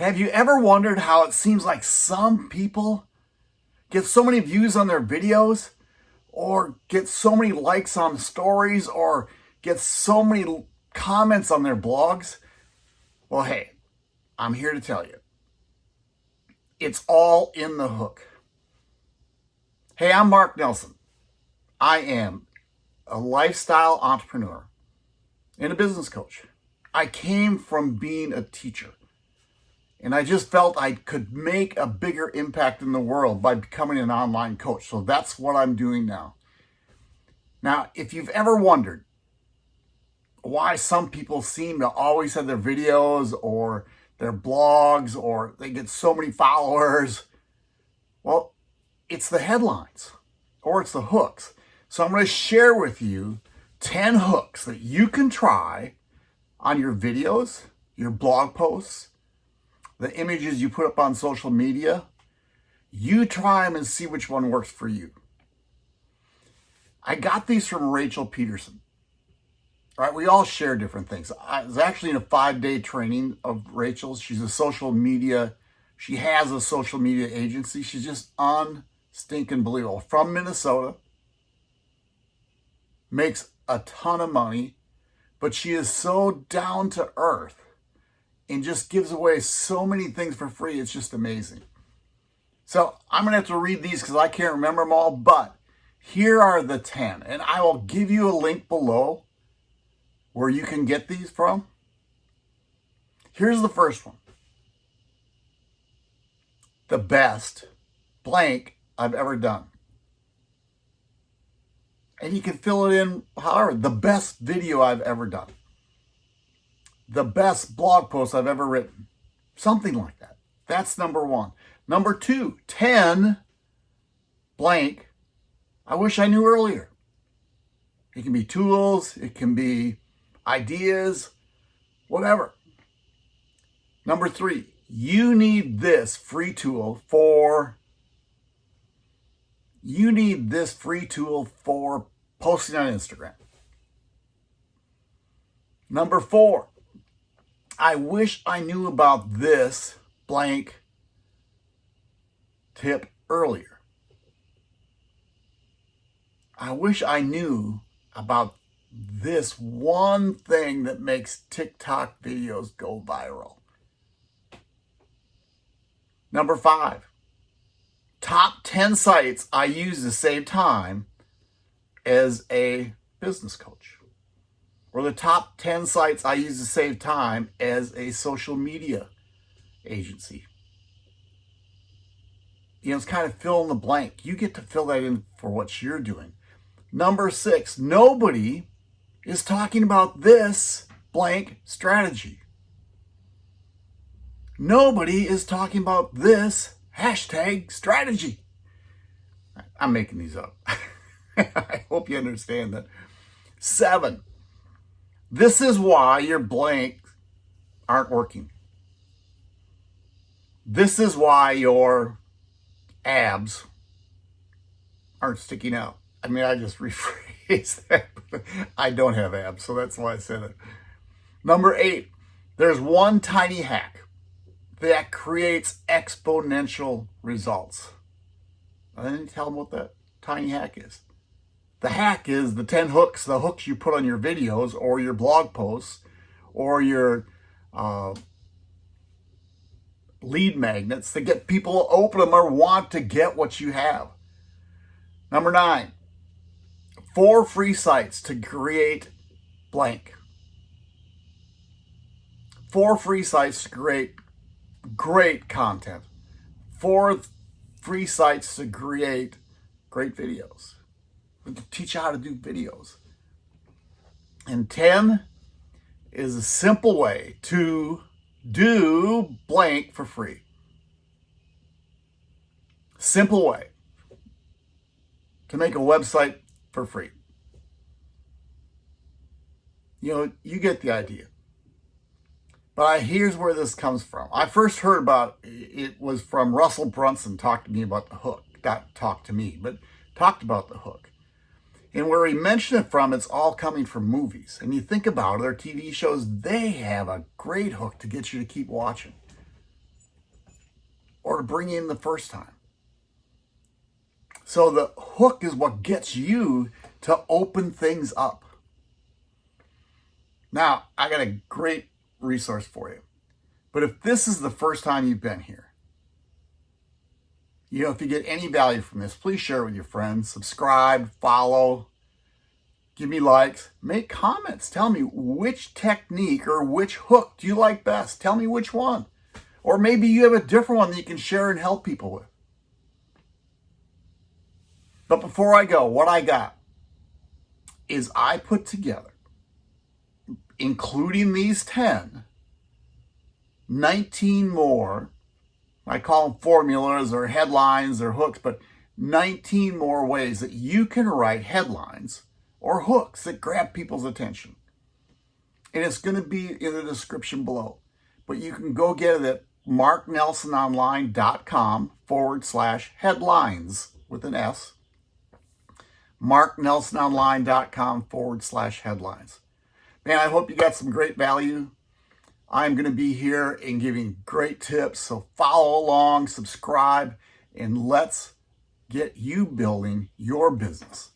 Have you ever wondered how it seems like some people get so many views on their videos or get so many likes on stories or get so many comments on their blogs? Well, hey, I'm here to tell you. It's all in the hook. Hey, I'm Mark Nelson. I am a lifestyle entrepreneur and a business coach. I came from being a teacher. And I just felt I could make a bigger impact in the world by becoming an online coach. So that's what I'm doing now. Now, if you've ever wondered why some people seem to always have their videos or their blogs or they get so many followers, well, it's the headlines or it's the hooks. So I'm going to share with you 10 hooks that you can try on your videos, your blog posts, the images you put up on social media, you try them and see which one works for you. I got these from Rachel Pedersen. All right, we all share different things. I was actually in a five-day training of Rachel's. She's a social media, she has a social media agency. She's just unstinking believable. From Minnesota, makes a ton of money, but she is so down to earth and just gives away so many things for free. It's just amazing. So I'm going to have to read these because I can't remember them all, but here are the 10. And I will give you a link below where you can get these from. Here's the first one. The best blank I've ever done. And you can fill it in however, the best video I've ever done the best blog post I've ever written. Something like that. That's number one. Number two, 10 blank. I wish I knew earlier. It can be tools, it can be ideas, whatever. Number three, you need this free tool for, you need this free tool for posting on Instagram. Number four, I wish I knew about this blank tip earlier. I wish I knew about this one thing that makes TikTok videos go viral. Number five, top 10 sites I use to save time as a business coach or the top 10 sites I use to save time as a social media agency. You know, it's kind of fill in the blank. You get to fill that in for what you're doing. Number six, nobody is talking about this blank strategy. Nobody is talking about this hashtag strategy. I'm making these up. I hope you understand that. Seven, this is why your blanks aren't working. This is why your abs aren't sticking out. I mean, I just rephrased that. I don't have abs, so that's why I said it. Number eight, there's one tiny hack that creates exponential results. I didn't tell them what that tiny hack is. The hack is the 10 hooks, the hooks you put on your videos or your blog posts or your uh, lead magnets to get people to open them or want to get what you have. Number nine, four free sites to create blank. Four free sites to create great content. Four free sites to create great videos teach you how to do videos. And 10 is a simple way to do blank for free. Simple way to make a website for free. You know, you get the idea. But I, here's where this comes from. I first heard about it was from Russell Brunson talked to me about the hook. Not talked to me, but talked about the hook. And where he mentioned it from, it's all coming from movies. And you think about it, their TV shows, they have a great hook to get you to keep watching. or to bring in the first time. So the hook is what gets you to open things up. Now, I got a great resource for you. But if this is the first time you've been here, you know, if you get any value from this, please share it with your friends, subscribe, follow, give me likes, make comments. Tell me which technique or which hook do you like best? Tell me which one. Or maybe you have a different one that you can share and help people with. But before I go, what I got is I put together, including these 10, 19 more I call them formulas or headlines or hooks, but 19 more ways that you can write headlines or hooks that grab people's attention. And it's going to be in the description below. But you can go get it at marknelsononline.com forward slash headlines with an S. marknelsononline.com forward slash headlines. Man, I hope you got some great value. I'm going to be here and giving great tips. So follow along, subscribe, and let's get you building your business.